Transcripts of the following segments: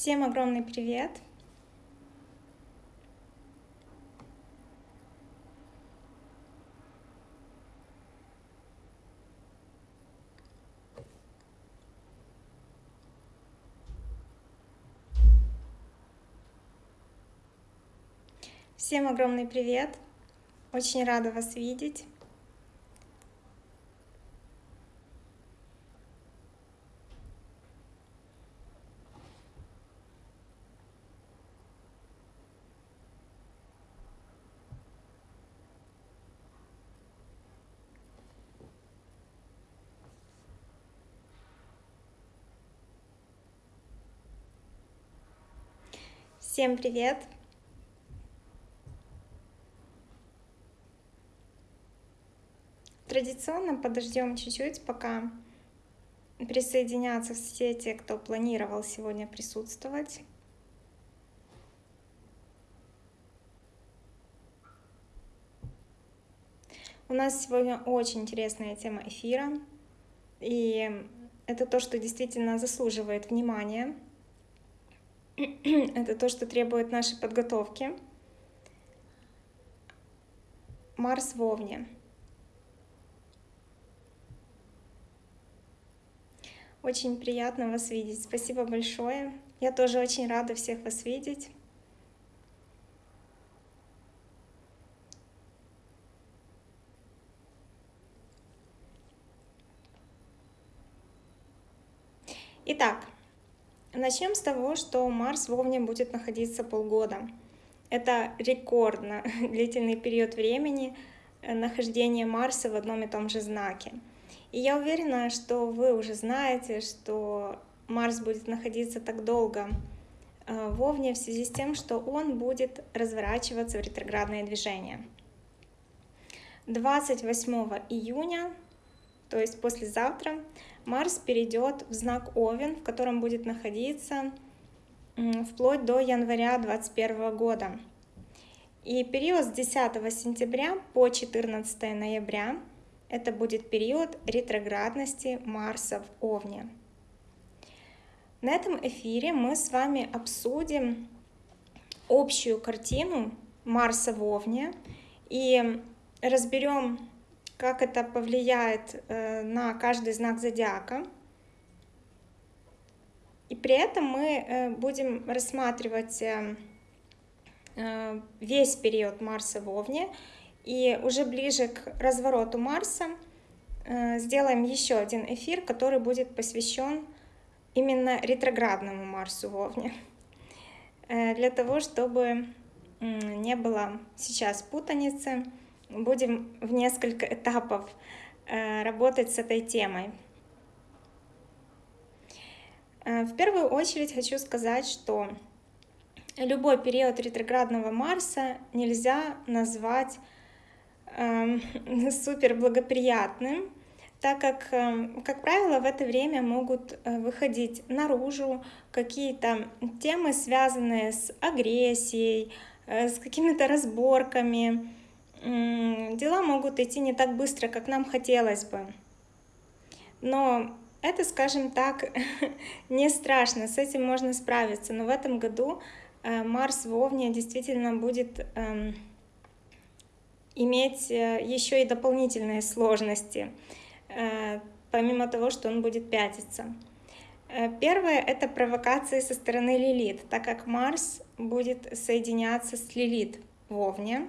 Всем огромный привет! Всем огромный привет! Очень рада вас видеть. Всем привет! Традиционно подождем чуть-чуть, пока присоединятся все те, кто планировал сегодня присутствовать. У нас сегодня очень интересная тема эфира, и это то, что действительно заслуживает внимания. это то, что требует нашей подготовки. Марс в Овне. Очень приятно вас видеть. Спасибо большое. Я тоже очень рада всех вас видеть. Итак, Начнем с того, что Марс в Овне будет находиться полгода. Это рекордно длительный период времени э, нахождения Марса в одном и том же знаке. И я уверена, что вы уже знаете, что Марс будет находиться так долго э, в Овне в связи с тем, что он будет разворачиваться в ретроградное движение. 28 июня, то есть послезавтра, Марс перейдет в знак Овен, в котором будет находиться вплоть до января 2021 года. И период с 10 сентября по 14 ноября это будет период ретроградности Марса в Овне. На этом эфире мы с вами обсудим общую картину Марса в Овне и разберем как это повлияет э, на каждый знак зодиака. И при этом мы э, будем рассматривать э, весь период Марса в Овне. И уже ближе к развороту Марса сделаем еще один эфир, который будет посвящен именно ретроградному Марсу в Овне. Для того, чтобы не было сейчас путаницы, будем в несколько этапов э, работать с этой темой. Э, в первую очередь хочу сказать, что любой период ретроградного Марса нельзя назвать э, супер благоприятным, так как, э, как правило, в это время могут выходить наружу какие-то темы, связанные с агрессией, с какими-то разборками, дела могут идти не так быстро, как нам хотелось бы. Но это, скажем так, не страшно, с этим можно справиться. Но в этом году э, Марс в Овне действительно будет эм, иметь э, еще и дополнительные сложности, э, помимо того, что он будет пятиться. Первое — это провокации со стороны Лилит, так как Марс будет соединяться с Лилит в Овне.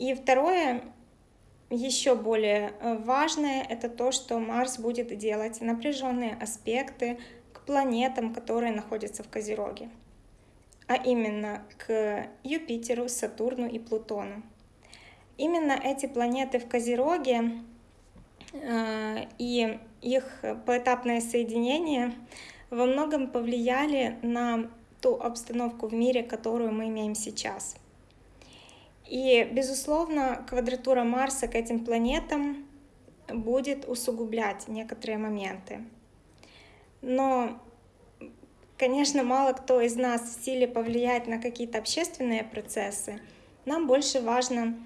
И второе, еще более э, важное, это то, что Марс будет делать напряженные аспекты к планетам, которые находятся в Козероге, а именно к Юпитеру, Сатурну и Плутону. Именно эти планеты в Козероге э, и их поэтапное соединение во многом повлияли на ту обстановку в мире, которую мы имеем сейчас – и, безусловно, квадратура Марса к этим планетам будет усугублять некоторые моменты. Но, конечно, мало кто из нас в силе повлиять на какие-то общественные процессы. Нам больше важно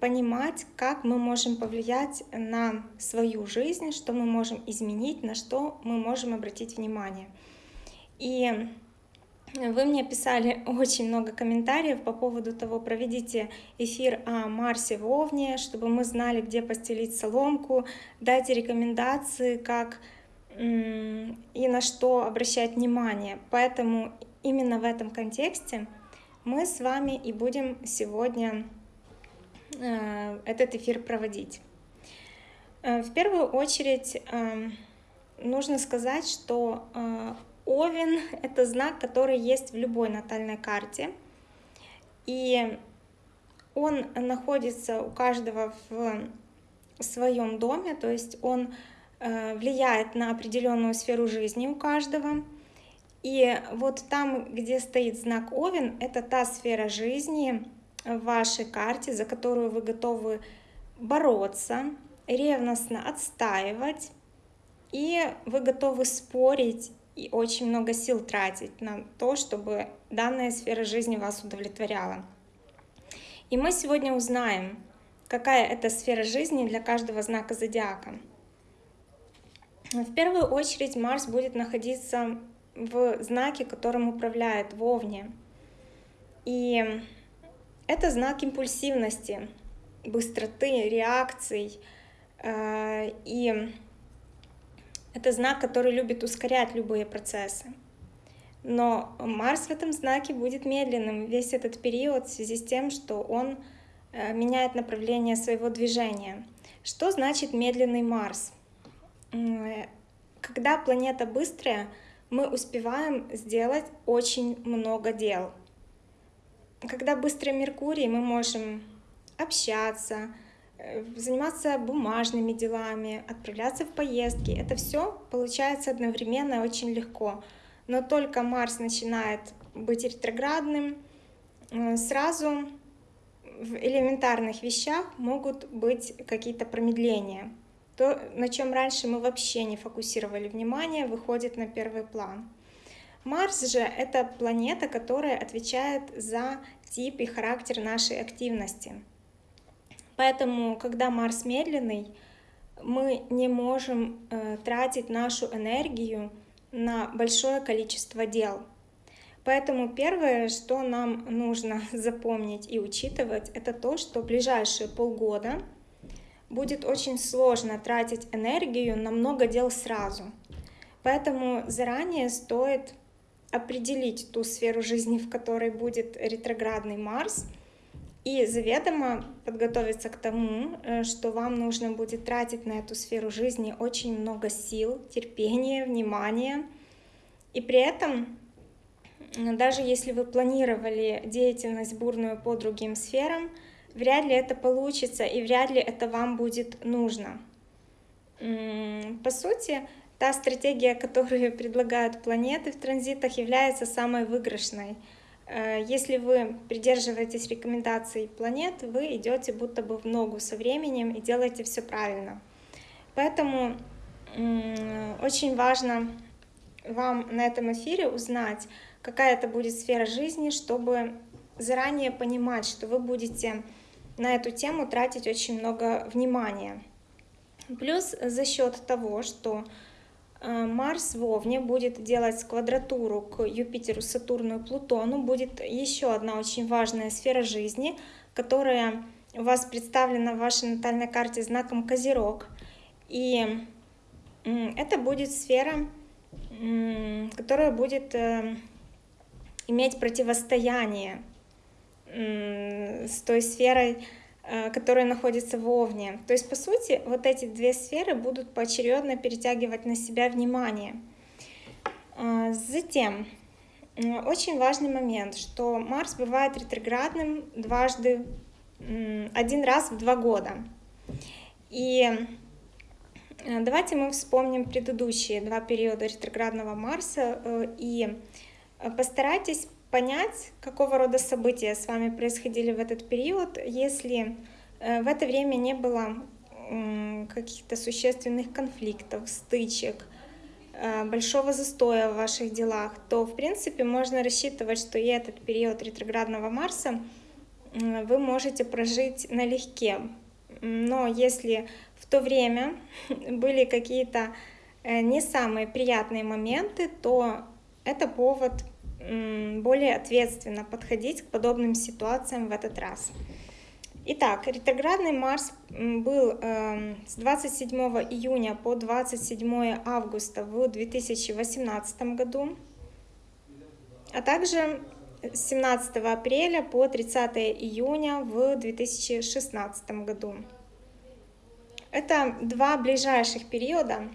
понимать, как мы можем повлиять на свою жизнь, что мы можем изменить, на что мы можем обратить внимание. И вы мне писали очень много комментариев по поводу того, проведите эфир о Марсе в Овне, чтобы мы знали, где постелить соломку, дайте рекомендации, как и на что обращать внимание. Поэтому именно в этом контексте мы с вами и будем сегодня э, этот эфир проводить. Э, в первую очередь э, нужно сказать, что Овен — это знак, который есть в любой натальной карте. И он находится у каждого в своем доме, то есть он Э, влияет на определенную сферу жизни у каждого. И вот там, где стоит знак Овен, это та сфера жизни в вашей карте, за которую вы готовы бороться, ревностно отстаивать, и вы готовы спорить и очень много сил тратить на то, чтобы данная сфера жизни вас удовлетворяла. И мы сегодня узнаем, какая это сфера жизни для каждого знака зодиака. В первую очередь Марс будет находиться в знаке, которым управляет Вовне. И это знак импульсивности, быстроты, реакций. Э, и это знак, который любит ускорять любые процессы. Но Марс в этом знаке будет медленным весь этот период в связи с тем, что он э, меняет направление своего движения. Что значит медленный Марс? когда планета быстрая, мы успеваем сделать очень много дел. Когда быстрый Меркурий, мы можем общаться, э, заниматься бумажными делами, отправляться в поездки. Это все получается одновременно очень легко. Но только Марс начинает быть ретроградным, э, сразу в элементарных вещах могут быть какие-то промедления то, на чем раньше мы вообще не фокусировали внимание, выходит на первый план. Марс же — это планета, которая отвечает за тип и характер нашей активности. Поэтому, когда Марс медленный, мы не можем э, тратить нашу энергию на большое количество дел. Поэтому первое, что нам нужно запомнить и учитывать, это то, что ближайшие полгода будет очень сложно тратить энергию на много дел сразу. Поэтому заранее стоит определить ту сферу жизни, в которой будет ретроградный Марс, и заведомо подготовиться к тому, э, что вам нужно будет тратить на эту сферу жизни очень много сил, терпения, внимания. И при этом, даже если вы планировали деятельность бурную по другим сферам, вряд ли это получится и вряд ли это вам будет нужно. По сути, та стратегия, которую предлагают планеты в транзитах, является самой выигрышной. Э, если вы придерживаетесь рекомендаций планет, вы идете будто бы в ногу со временем и делаете все правильно. Поэтому очень важно вам на этом эфире узнать, какая это будет сфера жизни, чтобы заранее понимать, что вы будете на эту тему тратить очень много внимания. Плюс за счет того, что Марс в Овне будет делать квадратуру к Юпитеру, Сатурну и Плутону, будет еще одна очень важная сфера жизни, которая у вас представлена в вашей натальной карте знаком Козерог. И это будет сфера, которая будет э, иметь противостояние с той сферой, э, которая находится в Овне. То есть, по сути, вот эти две сферы будут поочередно перетягивать на себя внимание. А, затем, очень важный момент, что Марс бывает ретроградным дважды, один раз в два года. И э, давайте мы вспомним предыдущие два периода ретроградного Марса э, и постарайтесь понять, какого рода события с вами происходили в этот период, если э, в это время не было каких-то существенных конфликтов, стычек, э, большого застоя в ваших делах, то, в принципе, можно рассчитывать, что и этот период ретроградного Марса вы можете прожить налегке. Но если в то время были какие-то э, не самые приятные моменты, то это повод более ответственно подходить к подобным ситуациям в этот раз. Итак, ретроградный Марс был э, с 27 июня по 27 августа в 2018 году, а также с 17 апреля по 30 июня в 2016 году. Это два ближайших периода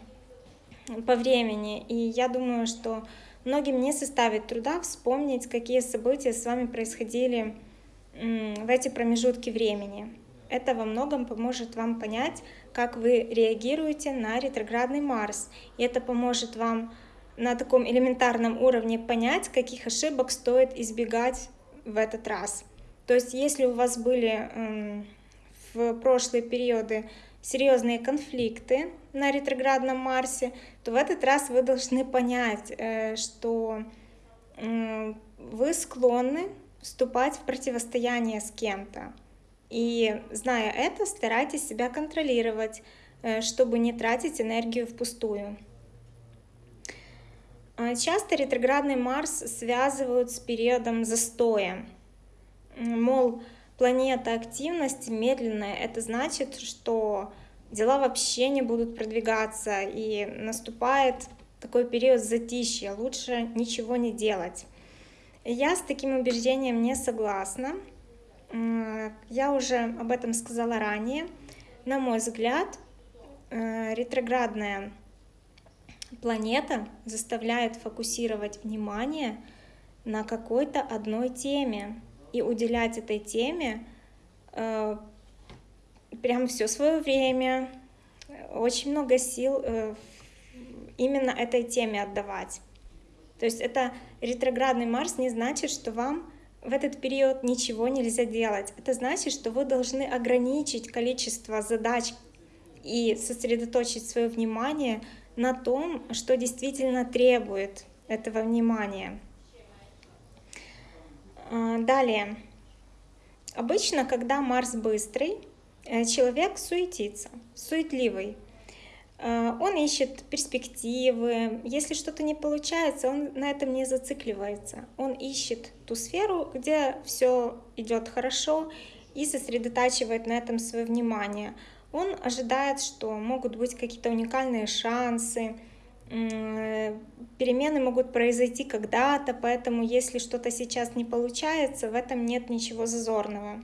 по времени, и я думаю, что многим не составит труда вспомнить, какие события с вами происходили в эти промежутки времени. Это во многом поможет вам понять, как вы реагируете на ретроградный Марс. И это поможет вам на таком элементарном уровне понять, каких ошибок стоит избегать в этот раз. То есть, если у вас были в прошлые периоды серьезные конфликты на ретроградном Марсе, то в этот раз вы должны понять, э, что вы склонны вступать в противостояние с кем-то. И зная это, старайтесь себя контролировать, э, чтобы не тратить энергию впустую. А часто ретроградный Марс связывают с периодом застоя. Мол, планета активности медленная, это значит, что дела вообще не будут продвигаться и наступает такой период затишья, лучше ничего не делать. Я с таким убеждением не согласна. Я уже об этом сказала ранее. На мой взгляд, э, ретроградная планета заставляет фокусировать внимание на какой-то одной теме и уделять этой теме э, прям все свое время, очень много сил э, именно этой теме отдавать. То есть это ретроградный Марс не значит, что вам в этот период ничего нельзя делать. Это значит, что вы должны ограничить количество задач и сосредоточить свое внимание на том, что действительно требует этого внимания. А, далее. Обычно, когда Марс быстрый, э, человек суетится, суетливый. Э, он ищет перспективы. Если что-то не получается, он на этом не зацикливается. Он ищет ту сферу, где все идет хорошо и сосредотачивает на этом свое внимание. Он ожидает, что могут быть какие-то уникальные шансы, перемены могут произойти когда-то, поэтому если что-то сейчас не получается, в этом нет ничего зазорного.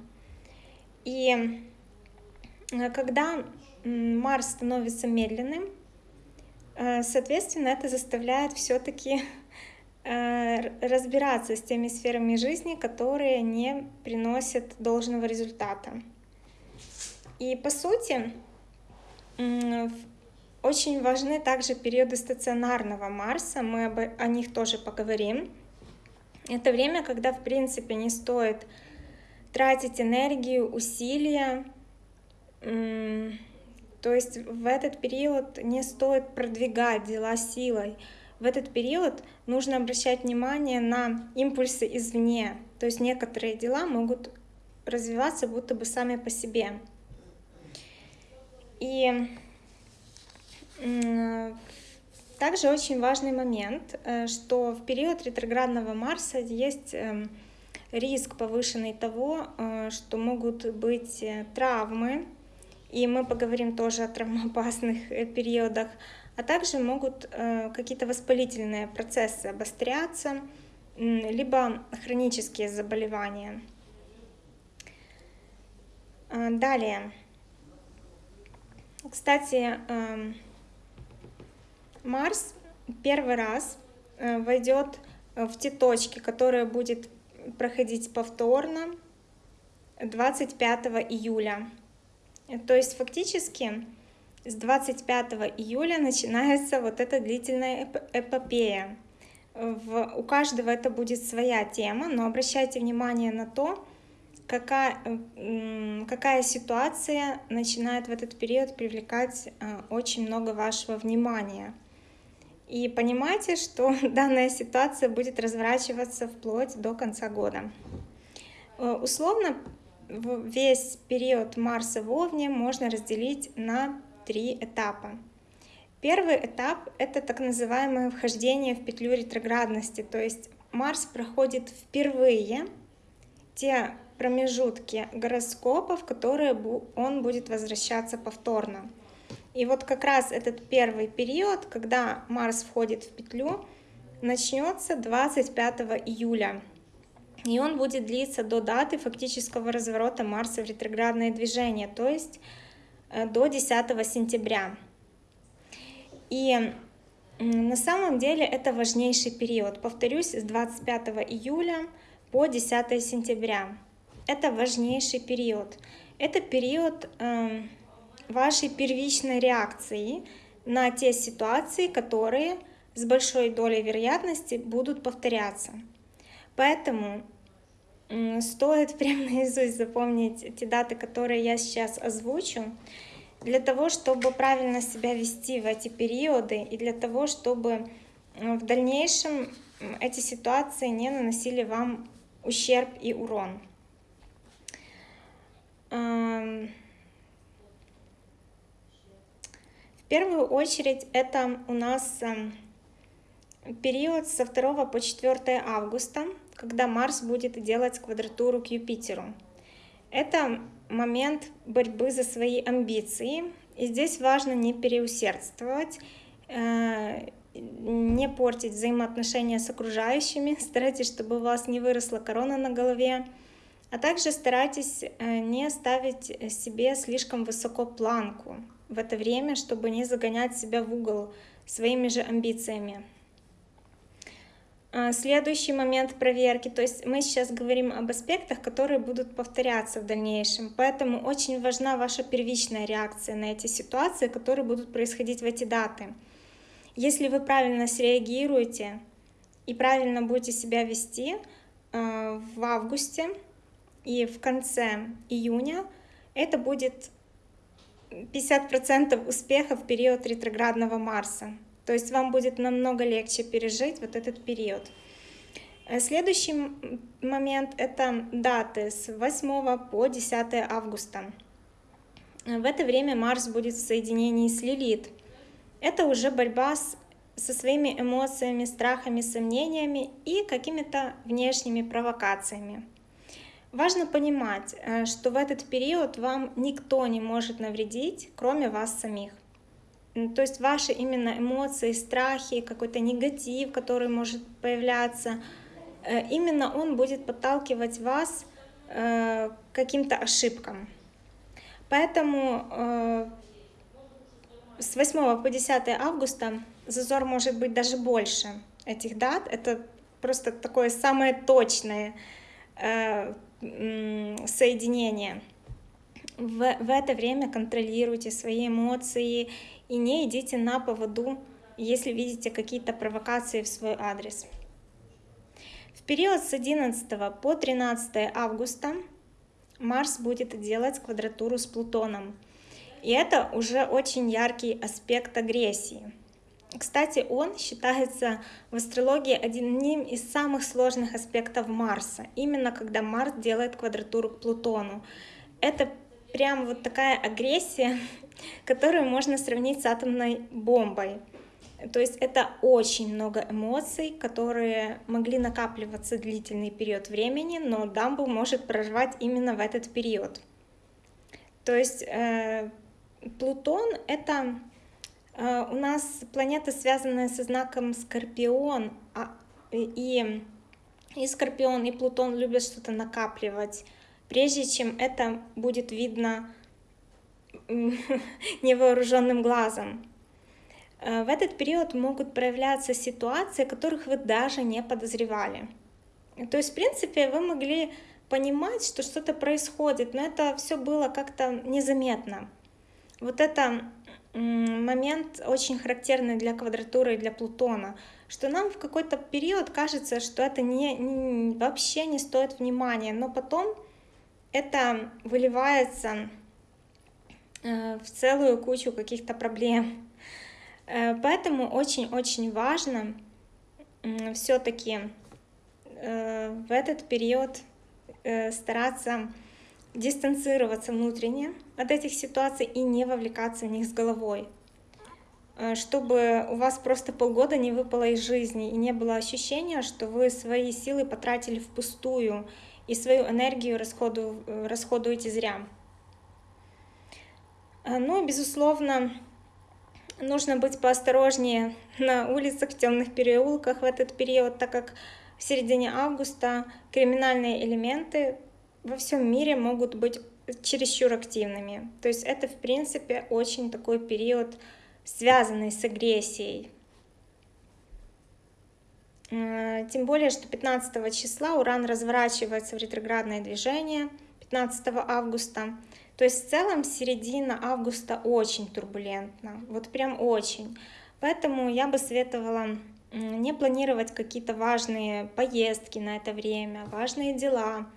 И э, когда Марс становится медленным, э, соответственно, это заставляет все-таки э, разбираться с теми сферами жизни, которые не приносят должного результата. И по сути, очень важны также периоды стационарного Марса, мы об, о них тоже поговорим. Это время, когда в принципе не стоит тратить энергию, усилия, то есть в этот период не стоит продвигать дела силой. В этот период нужно обращать внимание на импульсы извне. То есть некоторые дела могут развиваться будто бы сами по себе. И также очень важный момент, э, что в период ретроградного Марса есть эм, риск повышенный того, э, что могут быть э, травмы, и мы поговорим тоже о травмоопасных периодах, а также могут какие-то воспалительные процессы обостряться, либо хронические заболевания. Далее. Кстати, эм, Марс первый раз э, войдет в те точки, которые будет проходить повторно 25 июля. То есть фактически с 25 июля начинается вот эта длительная эпопея. В, у каждого это будет своя тема, но обращайте внимание на то, какая, какая ситуация начинает в этот период привлекать э, очень много вашего внимания. И понимайте, что данная ситуация будет разворачиваться вплоть до конца года. Э, условно весь период Марса в Овне можно разделить на три этапа. Первый этап — это так называемое вхождение в петлю ретроградности, то есть Марс проходит впервые те промежутки гороскопа, в которые он будет возвращаться повторно. И вот как раз этот первый период, когда Марс входит в петлю, начнется 25 июля. И он будет длиться до даты фактического разворота Марса в ретроградное движение, то есть э, до 10 сентября. И на самом деле это важнейший период. Повторюсь, с 25 июля по 10 сентября. Это важнейший период. Это период э, вашей первичной реакции на те ситуации, которые с большой долей вероятности будут повторяться. Поэтому стоит прямо наизусть запомнить эти даты, которые я сейчас озвучу, для того, чтобы правильно себя вести в эти периоды и для того, чтобы в дальнейшем эти ситуации не наносили вам ущерб и урон. В первую очередь это у нас эм, период со 2 по 4 августа, когда Марс будет делать квадратуру к Юпитеру. Это момент борьбы за свои амбиции, и здесь важно не переусердствовать, э, не портить взаимоотношения с окружающими, старайтесь, чтобы у вас не выросла корона на голове, а также старайтесь э, не ставить себе слишком высоко планку в это время, чтобы не загонять себя в угол своими же амбициями. А, следующий момент проверки, то есть мы сейчас говорим об аспектах, которые будут повторяться в дальнейшем, поэтому очень важна ваша первичная реакция на эти ситуации, которые будут происходить в эти даты. Если вы правильно среагируете и правильно будете себя вести а, в августе и в конце июня, это будет 50% успеха в период ретроградного Марса. То есть вам будет намного легче пережить вот этот период. Э, следующий момент — это даты с 8 по 10 августа. Э, в это время Марс будет в соединении с Лилит. Это уже борьба с, со своими эмоциями, страхами, сомнениями и какими-то внешними провокациями. Важно понимать, э, что в этот период вам никто не может навредить, кроме вас самих. То есть ваши именно эмоции, страхи, какой-то негатив, который может появляться, э, именно он будет подталкивать вас э, к каким-то ошибкам. Поэтому с 8 по 10 августа зазор может быть даже больше этих дат. Это просто такое самое точное соединение. В, в это время контролируйте свои эмоции и не идите на поводу, если видите какие-то провокации в свой адрес. В период с 11 по 13 августа Марс будет делать квадратуру с Плутоном. И это уже очень яркий аспект агрессии. Кстати, он считается в астрологии одним из самых сложных аспектов Марса, именно когда Марс делает квадратуру к Плутону. Это прям вот такая агрессия, которую можно сравнить с атомной бомбой. То есть это очень много эмоций, которые могли накапливаться длительный период времени, но Дамбл может прорвать именно в этот период. То есть э, Плутон — это у нас планета, связанная со знаком Скорпион, а, и, и Скорпион, и Плутон любят что-то накапливать, прежде чем это будет видно невооруженным глазом. Э, в этот период могут проявляться ситуации, которых вы даже не подозревали. То есть, в принципе, вы могли понимать, что что-то происходит, но это все было как-то незаметно. Вот это момент очень характерный для квадратуры и для Плутона, что нам в какой-то период кажется, что это не, не, вообще не стоит внимания, но потом это выливается Э, в целую кучу каких-то проблем. Э, поэтому очень-очень важно все-таки э, в этот период стараться дистанцироваться внутренне от этих ситуаций и не вовлекаться в них с головой. э, чтобы у вас просто полгода не выпало из жизни и не было ощущения, что вы свои силы потратили впустую и свою энергию расходу, э, расходуете зря. Ну, безусловно, нужно быть поосторожнее на улицах, в темных переулках в этот период, так как в середине августа криминальные элементы во всем мире могут быть чересчур активными. То есть это, в принципе, очень такой период, связанный с агрессией. Э, тем более, что 15 числа Уран разворачивается в ретроградное движение 15 августа. То есть в целом середина августа очень турбулентна, вот прям очень. Поэтому я бы советовала не планировать какие-то важные поездки на это время, важные дела.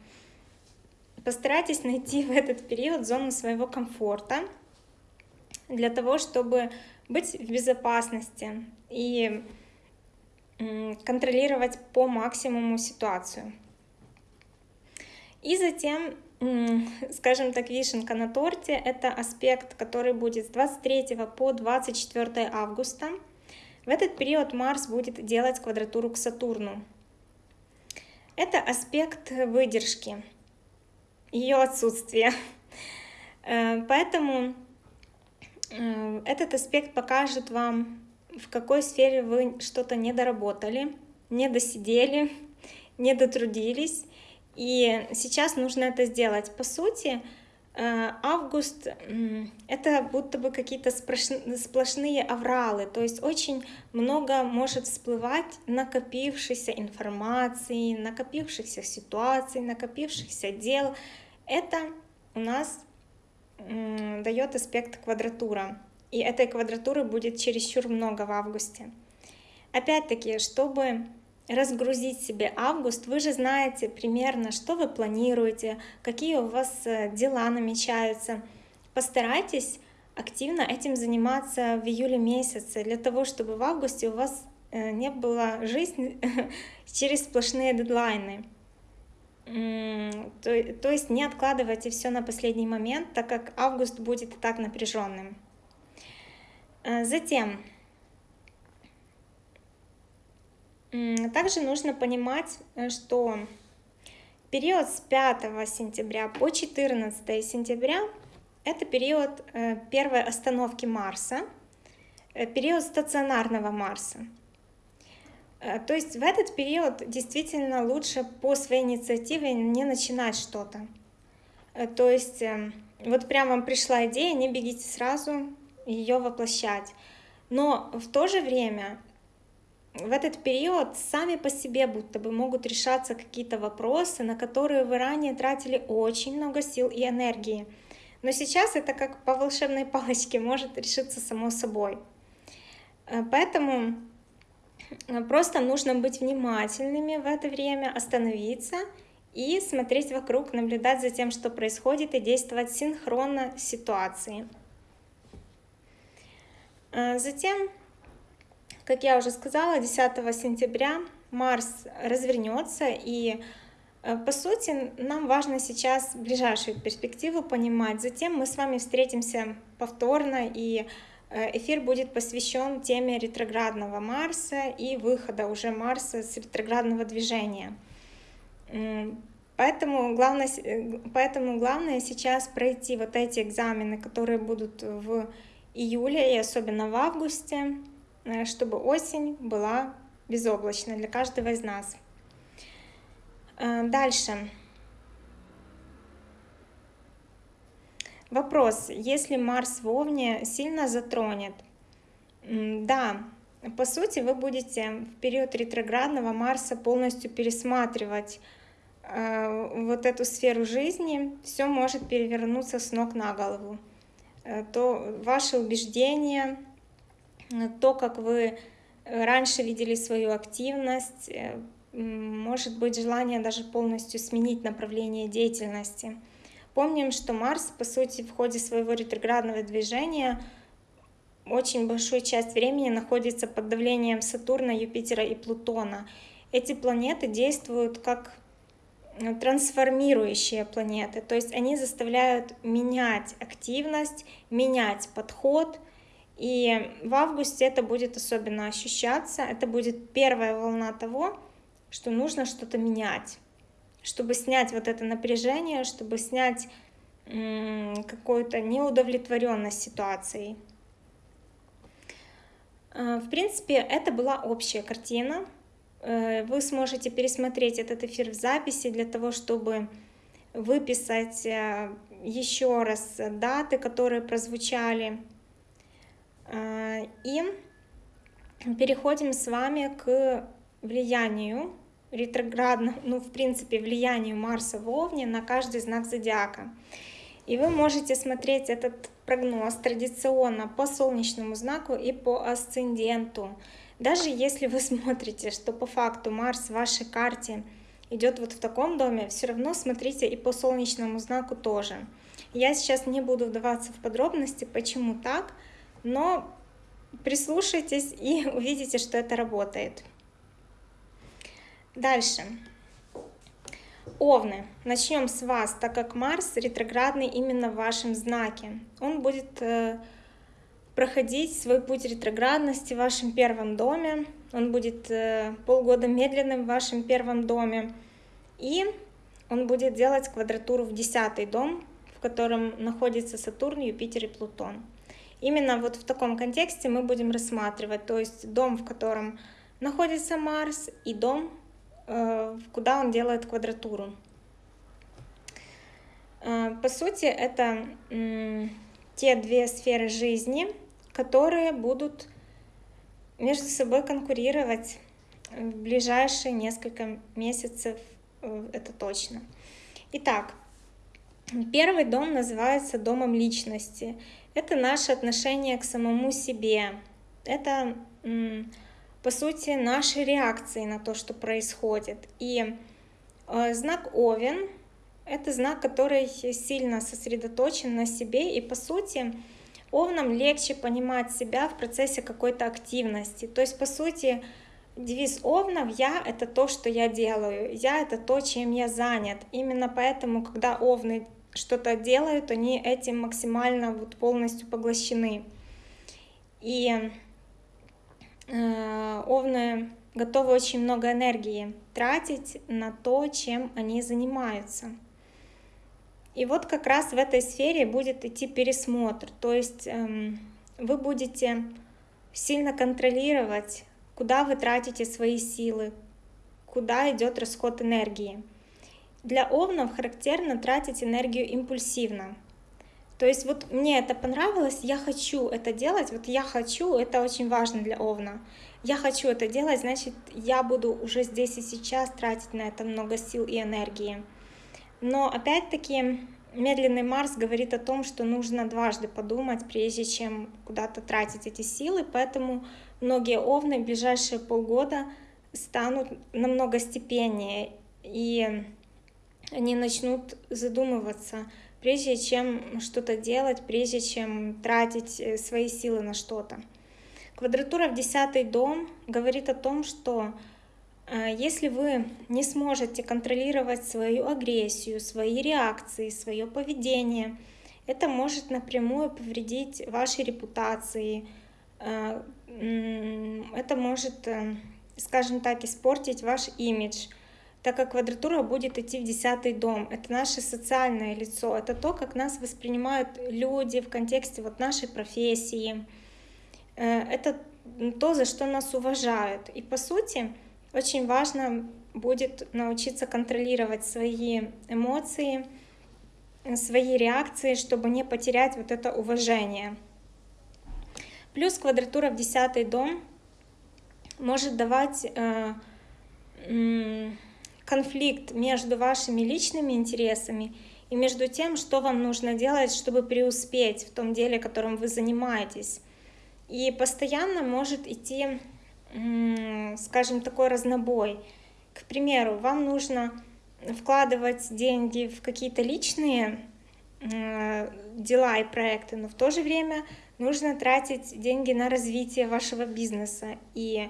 Постарайтесь найти в этот период зону своего комфорта для того, чтобы быть в безопасности и контролировать по максимуму ситуацию. И затем, скажем так, вишенка на торте — это аспект, который будет с 23 по 24 августа. В этот период Марс будет делать квадратуру к Сатурну. Это аспект выдержки, ее отсутствие. Э, поэтому э, этот аспект покажет вам, в какой сфере вы что-то недоработали, недосидели, недотрудились. И сейчас нужно это сделать. По сути, Э, август — это будто бы какие-то сплошные авралы, то есть очень много может всплывать накопившейся информации, накопившихся ситуаций, накопившихся дел. Это у нас дает аспект квадратура, и этой квадратуры будет чересчур много в августе. Опять-таки, чтобы разгрузить себе август. Вы же знаете примерно, что вы планируете, какие у вас э, дела намечаются. Постарайтесь активно этим заниматься в июле месяце, для того, чтобы в августе у вас э, не было жизни через сплошные дедлайны. То, то есть не откладывайте все на последний момент, так как август будет и так напряженным. Э, затем также нужно понимать, э, что период с 5 сентября по 14 сентября это период э, первой остановки Марса, период стационарного Марса. То есть в этот период действительно лучше по своей инициативе не начинать что-то. То есть вот прям вам пришла идея, не бегите сразу ее воплощать. Но в то же время в этот период сами по себе будто бы могут решаться какие-то вопросы, на которые вы ранее тратили очень много сил и энергии. Но сейчас это как по волшебной палочке может решиться само собой. Э, поэтому э, просто нужно быть внимательными в это время, остановиться и смотреть вокруг, наблюдать за тем, что происходит, и действовать синхронно с ситуацией. Э, затем как я уже сказала, 10 сентября Марс развернется, и э, по сути нам важно сейчас ближайшую перспективу понимать. Затем мы с вами встретимся повторно, и э, эфир будет посвящен теме ретроградного Марса и выхода уже Марса с ретроградного движения. Поэтому главное, э, поэтому главное сейчас пройти вот эти экзамены, которые будут в июле и особенно в августе, Э, чтобы осень была безоблачной для каждого из нас. Э, дальше. Вопрос, если Марс в Овне сильно затронет? Да, по сути, вы будете в период ретроградного Марса полностью пересматривать э, вот эту сферу жизни, все может перевернуться с ног на голову. То ваши убеждения, то, как вы э, раньше видели свою активность, э, может быть желание даже полностью сменить направление деятельности. Помним, что Марс, по сути, в ходе своего ретроградного движения очень большую часть времени находится под давлением Сатурна, Юпитера и Плутона. Эти планеты действуют как э, трансформирующие планеты, то есть они заставляют менять активность, менять подход, И в августе это будет особенно ощущаться. Это будет первая волна того, что нужно что-то менять, чтобы снять вот это напряжение, чтобы снять какую-то неудовлетворенность ситуацией. А, в принципе, это была общая картина. Э, вы сможете пересмотреть этот эфир в записи для того, чтобы выписать э, еще раз даты, которые прозвучали. А, и переходим с вами к влиянию ретроградному, ну, в принципе, влиянию Марса в Овне на каждый знак зодиака. И вы можете смотреть этот прогноз традиционно по солнечному знаку и по асценденту. Даже если вы смотрите, что по факту Марс в вашей карте идет вот в таком доме, все равно смотрите и по солнечному знаку тоже. Я сейчас не буду вдаваться в подробности, почему так, но прислушайтесь и увидите, что это работает. Дальше. Овны. Начнем с вас, так как Марс ретроградный именно в вашем знаке. Он будет э, проходить свой путь ретроградности в вашем первом доме. Он будет э, полгода медленным в вашем первом доме. И он будет делать квадратуру в десятый дом, в котором находится Сатурн, Юпитер и Плутон. Именно вот в таком контексте мы будем рассматривать, то есть дом, в котором находится Марс, и дом, куда он делает квадратуру. Э, по сути, это те две сферы жизни, которые будут между собой конкурировать в ближайшие несколько месяцев, э, это точно. Итак, первый дом называется домом личности. Это наше отношение к самому себе. Это по сути, наши реакции на то, что происходит. И э, знак Овен — это знак, который сильно сосредоточен на себе, и, по сути, Овнам легче понимать себя в процессе какой-то активности. То есть, по сути, девиз Овнов «Я — это то, что я делаю», «Я — это то, чем я занят». Именно поэтому, когда Овны что-то делают, они этим максимально вот полностью поглощены. И овны готовы очень много энергии тратить на то, чем они занимаются. И вот как раз в этой сфере будет идти пересмотр, то есть эм, вы будете сильно контролировать, куда вы тратите свои силы, куда идет расход энергии. Для овнов характерно тратить энергию импульсивно, то есть вот мне это понравилось, я хочу это делать, вот я хочу, это очень важно для Овна. Я хочу это делать, значит, я буду уже здесь и сейчас тратить на это много сил и энергии. Но опять-таки медленный Марс говорит о том, что нужно дважды подумать, прежде чем куда-то тратить эти силы, поэтому многие Овны в ближайшие полгода станут намного степеннее, и они начнут задумываться, прежде чем что-то делать, прежде чем тратить э, свои силы на что-то. Квадратура в десятый дом говорит о том, что э, если вы не сможете контролировать свою агрессию, свои реакции, свое поведение, это может напрямую повредить вашей репутации, э, это может, скажем так, испортить ваш имидж, так как квадратура будет идти в десятый дом. Это наше социальное лицо, это то, как нас воспринимают люди в контексте вот нашей профессии. Э, это то, за что нас уважают. И по сути, очень важно будет научиться контролировать свои эмоции, свои реакции, чтобы не потерять вот это уважение. Плюс квадратура в десятый дом может давать э, конфликт между вашими личными интересами и между тем, что вам нужно делать, чтобы преуспеть в том деле, которым вы занимаетесь. И постоянно может идти, скажем, такой разнобой. К примеру, вам нужно вкладывать деньги в какие-то личные дела и проекты, но в то же время нужно тратить деньги на развитие вашего бизнеса. И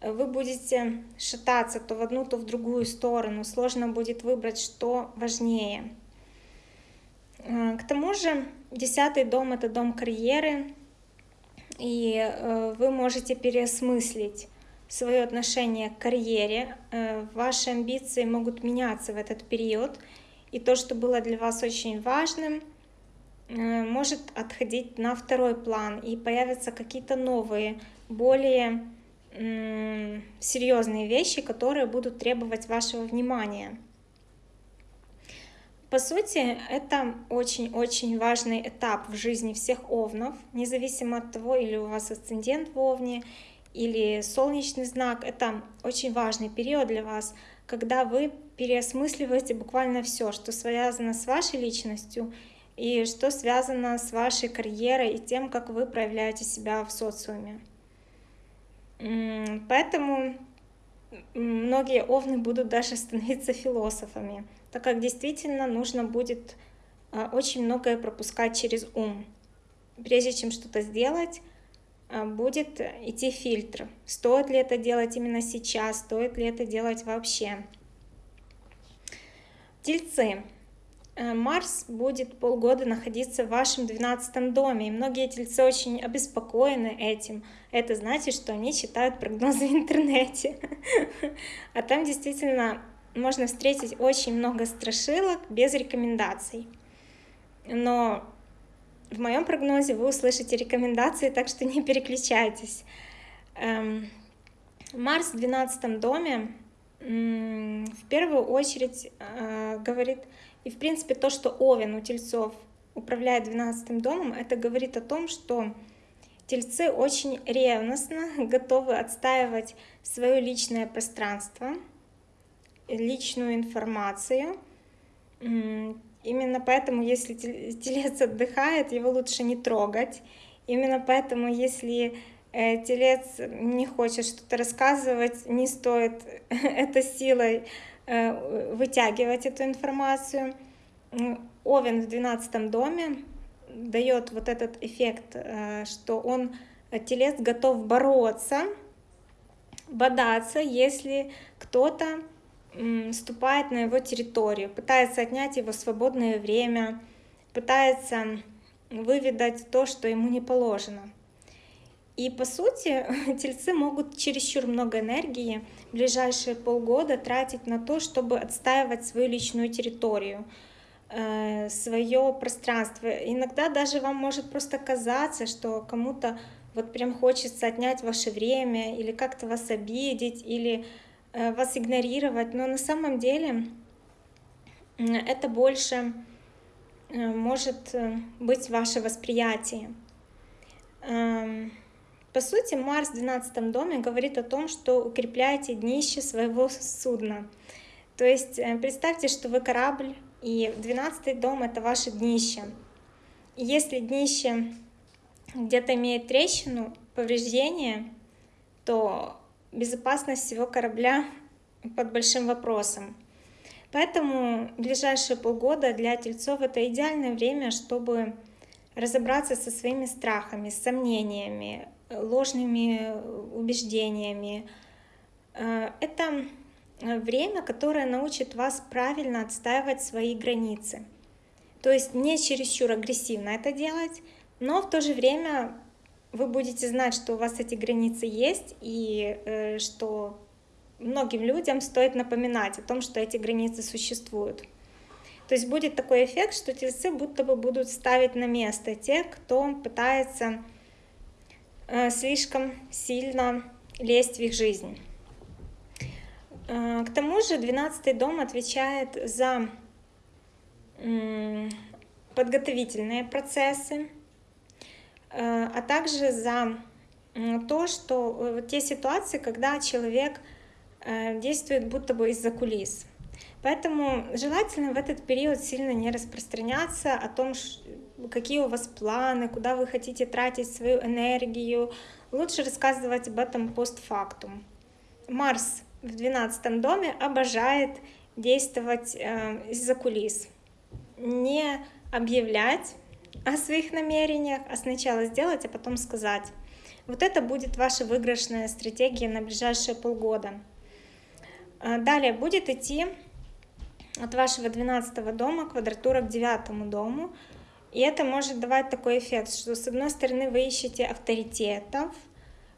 вы будете шататься то в одну, то в другую сторону. Сложно будет выбрать, что важнее. Э, к тому же, десятый дом — это дом карьеры. и э, вы можете переосмыслить свое отношение к карьере, э, ваши амбиции могут меняться в этот период, и то, что было для вас очень важным, э, может отходить на второй план, и появятся какие-то новые, более серьезные вещи, которые будут требовать вашего внимания. По сути, это очень-очень важный этап в жизни всех овнов, независимо от того, или у вас асцендент в овне, или солнечный знак. Это очень важный период для вас, когда вы переосмысливаете буквально все, что связано с вашей личностью и что связано с вашей карьерой и тем, как вы проявляете себя в социуме. Поэтому многие овны будут даже становиться философами так как действительно нужно будет а, очень многое пропускать через ум. Прежде чем что-то сделать, а, будет идти фильтр. Стоит ли это делать именно сейчас, стоит ли это делать вообще. Тельцы. Э, Марс будет полгода находиться в вашем 12 доме, и многие тельцы очень обеспокоены этим. Это значит, что они читают прогнозы в интернете. А там действительно можно встретить очень много страшилок без рекомендаций. Но в моем прогнозе вы услышите рекомендации, так что не переключайтесь. Эм, Марс в 12 доме в первую очередь э, говорит, и в принципе то, что Овен у тельцов управляет 12 домом, это говорит о том, что тельцы очень ревностно готовы отстаивать свое личное пространство – личную информацию. Именно поэтому, если телец отдыхает, его лучше не трогать. Именно поэтому, если э, телец не хочет что-то рассказывать, не стоит это силой вытягивать эту информацию. Овен в 12 доме дает вот этот эффект, э, что он, телец готов бороться, бодаться, если кто-то ступает на его территорию, пытается отнять его свободное время, пытается выведать то, что ему не положено. И по сути, тельцы могут чересчур много энергии в ближайшие полгода тратить на то, чтобы отстаивать свою личную территорию, э, свое пространство. Иногда даже вам может просто казаться, что кому-то вот прям хочется отнять ваше время или как-то вас обидеть, или Э, вас игнорировать, но на самом деле это больше э, может быть ваше восприятие. По сути, Марс в 12 доме говорит о том, что укрепляете днище своего судна. То есть представьте, что вы корабль, и 12 дом — это ваше днище. Если днище где-то имеет трещину, повреждение, то безопасность всего корабля под большим вопросом. Поэтому ближайшие полгода для тельцов это идеальное время, чтобы разобраться со своими страхами, сомнениями, ложными убеждениями. Э, это время, которое научит вас правильно отстаивать свои границы. То есть не чересчур агрессивно это делать, но в то же время вы будете знать, что у вас эти границы есть, и э, что многим людям стоит напоминать о том, что эти границы существуют. То есть будет такой эффект, что тельцы будто бы будут ставить на место те, кто пытается э, слишком сильно лезть в их жизнь. Э, к тому же 12 дом отвечает за э, подготовительные процессы, Э, а также за то, что э, те ситуации, когда человек э, действует будто бы из-за кулис. Поэтому желательно в этот период сильно не распространяться о том, какие у вас планы, куда вы хотите тратить свою энергию. Лучше рассказывать об этом постфактум. Марс в 12 доме обожает действовать из-за кулис. Не объявлять о своих намерениях, а сначала сделать, а потом сказать. Вот это будет ваша выигрышная стратегия на ближайшие полгода. А, далее будет идти от вашего 12 дома квадратура к 9 дому. И это может давать такой эффект, что с одной стороны вы ищете авторитетов,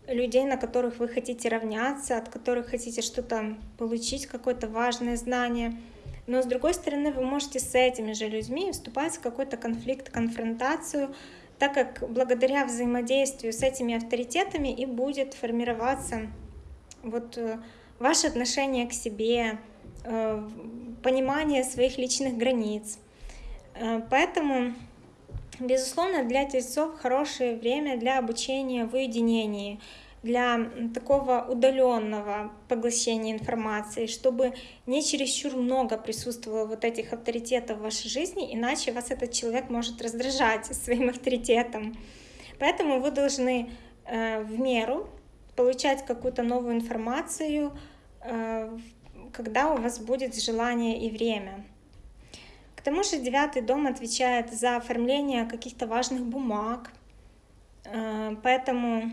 людей, на которых вы хотите равняться, от которых хотите что-то получить, какое-то важное знание. Но с другой стороны, вы можете с этими же людьми вступать в какой-то конфликт, конфронтацию, так как благодаря взаимодействию с этими авторитетами и будет формироваться вот э, ваше отношение к себе, э, понимание своих личных границ. Э, поэтому Безусловно, для тельцов хорошее время для обучения в уединении, для такого удаленного поглощения информации, чтобы не чересчур много присутствовало вот этих авторитетов в вашей жизни, иначе вас этот человек может раздражать своим авторитетом. Поэтому вы должны э, в меру получать какую-то новую информацию, э, когда у вас будет желание и время. К тому же девятый дом отвечает за оформление каких-то важных бумаг, э, поэтому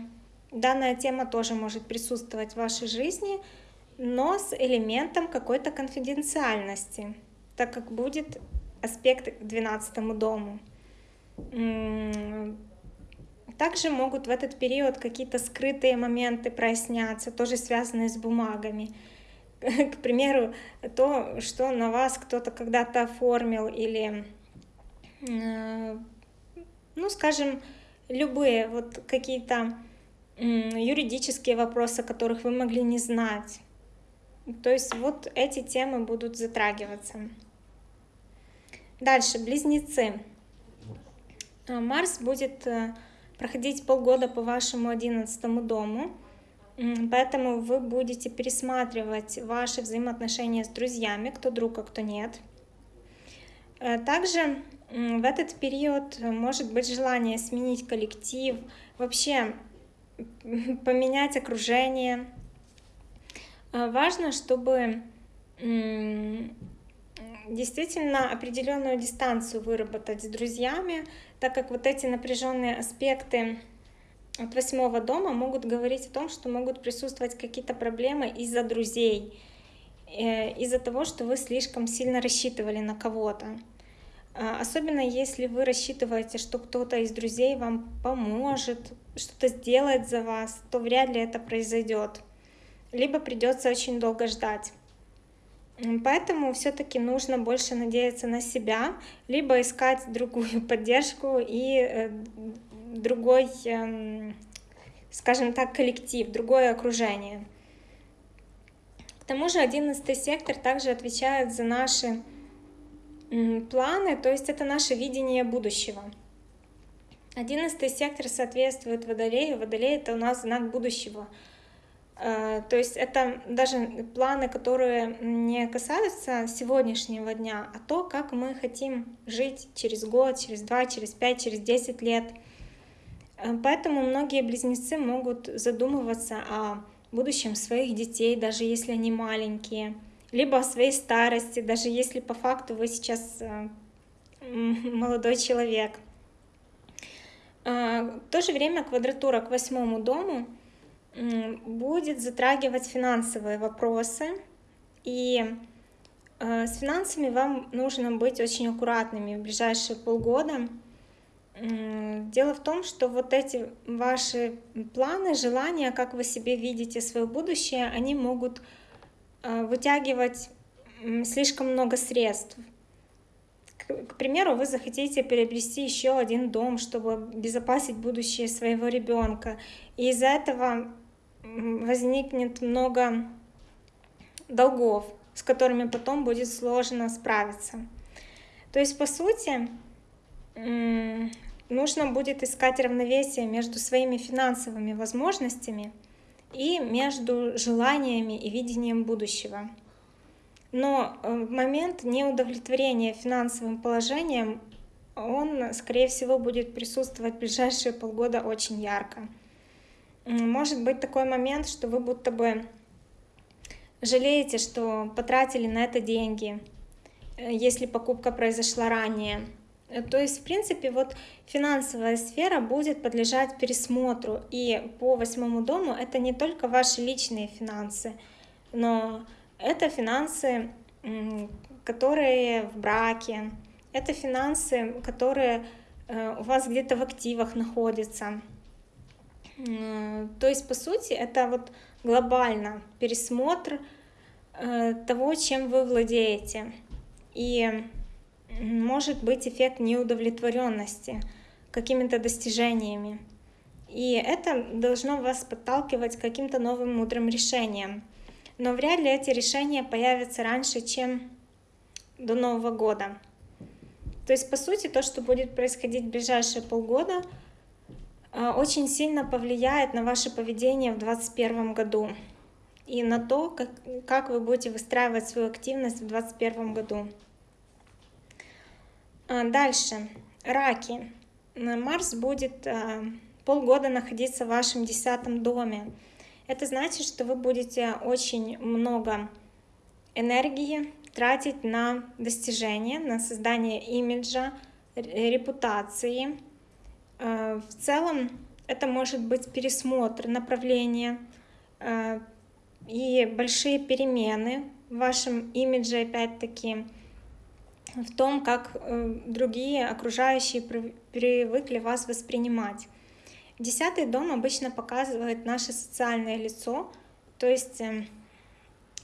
данная тема тоже может присутствовать в вашей жизни, но с элементом какой-то конфиденциальности, так как будет аспект к 12 дому. Также могут в этот период какие-то скрытые моменты проясняться, тоже связанные с бумагами. к примеру, то, что на вас кто-то когда-то оформил или, э, ну, скажем, любые вот какие-то юридические вопросы, которых вы могли не знать. То есть вот эти темы будут затрагиваться. Дальше, близнецы. Марс будет э, проходить полгода по вашему одиннадцатому дому. Поэтому вы будете пересматривать ваши взаимоотношения с друзьями, кто друг, а кто нет. Э, также в этот период может быть желание сменить коллектив, вообще поменять окружение. Э, важно, чтобы действительно определенную дистанцию выработать с друзьями, так как вот эти напряженные аспекты от восьмого дома могут говорить о том, что могут присутствовать какие-то проблемы из-за друзей, э, из-за того, что вы слишком сильно рассчитывали на кого-то. А, особенно если вы рассчитываете, что кто-то из друзей вам поможет, что-то сделает за вас, то вряд ли это произойдет. Либо придется очень долго ждать. Поэтому все-таки нужно больше надеяться на себя, либо искать другую поддержку и э, другой, эм, скажем так, коллектив, другое окружение. К тому же одиннадцатый сектор также отвечает за наши планы, то есть это наше видение будущего. Одиннадцатый сектор соответствует Водолею. Водолей — это у нас знак будущего. Э, то есть это даже планы, которые не касаются сегодняшнего дня, а то, как мы хотим жить через год, через два, через пять, через десять лет — поэтому многие близнецы могут задумываться о будущем своих детей, даже если они маленькие, либо о своей старости, даже если по факту вы сейчас э, молодой человек. Э, в то же время квадратура к восьмому дому будет затрагивать финансовые вопросы, и с финансами вам нужно быть очень аккуратными в ближайшие полгода, Дело в том, что вот эти ваши планы, желания, как вы себе видите свое будущее, они могут э, вытягивать слишком много средств. К примеру, вы захотите приобрести еще один дом, чтобы обезопасить будущее своего ребенка. И из-за этого возникнет много долгов, с которыми потом будет сложно справиться. То есть, по сути, нужно будет искать равновесие между своими финансовыми возможностями и между желаниями и видением будущего. Но э, момент неудовлетворения финансовым положением он, скорее всего, будет присутствовать в ближайшие полгода очень ярко. Может быть такой момент, что вы будто бы жалеете, что потратили на это деньги, э, если покупка произошла ранее, то есть, в принципе, вот финансовая сфера будет подлежать пересмотру. И по восьмому дому это не только ваши личные финансы, но это финансы, которые в браке, это финансы, которые у вас где-то в активах находится. То есть, по сути, это вот глобально пересмотр того, чем вы владеете. И может быть эффект неудовлетворенности какими-то достижениями. И это должно вас подталкивать к каким-то новым мудрым решениям. Но вряд ли эти решения появятся раньше, чем до Нового года. То есть, по сути, то, что будет происходить в ближайшие полгода, э, очень сильно повлияет на ваше поведение в 2021 году и на то, как, как вы будете выстраивать свою активность в 2021 году. А, дальше. Раки. Марс будет а, полгода находиться в вашем десятом доме. Это значит, что вы будете очень много энергии тратить на достижения, на создание имиджа, репутации. А, в целом это может быть пересмотр направления и большие перемены в вашем имидже, опять-таки, в том, как э, другие окружающие привыкли вас воспринимать. Десятый дом обычно показывает наше социальное лицо, то есть эм,